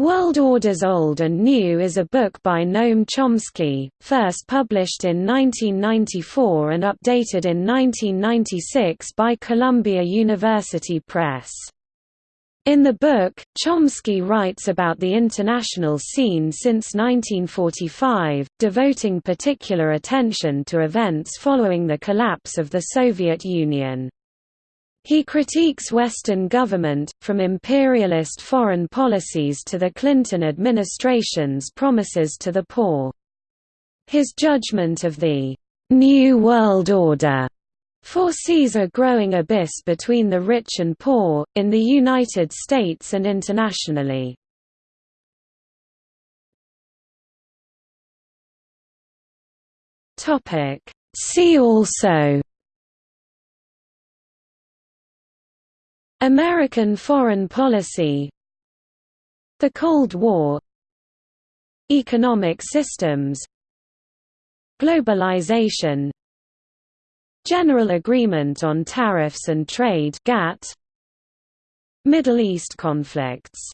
World Orders Old and New is a book by Noam Chomsky, first published in 1994 and updated in 1996 by Columbia University Press. In the book, Chomsky writes about the international scene since 1945, devoting particular attention to events following the collapse of the Soviet Union. He critiques Western government, from imperialist foreign policies to the Clinton administration's promises to the poor. His judgment of the «New World Order» foresees a growing abyss between the rich and poor, in the United States and internationally. See also American foreign policy The Cold War Economic systems Globalization General Agreement on Tariffs and Trade GATT Middle East conflicts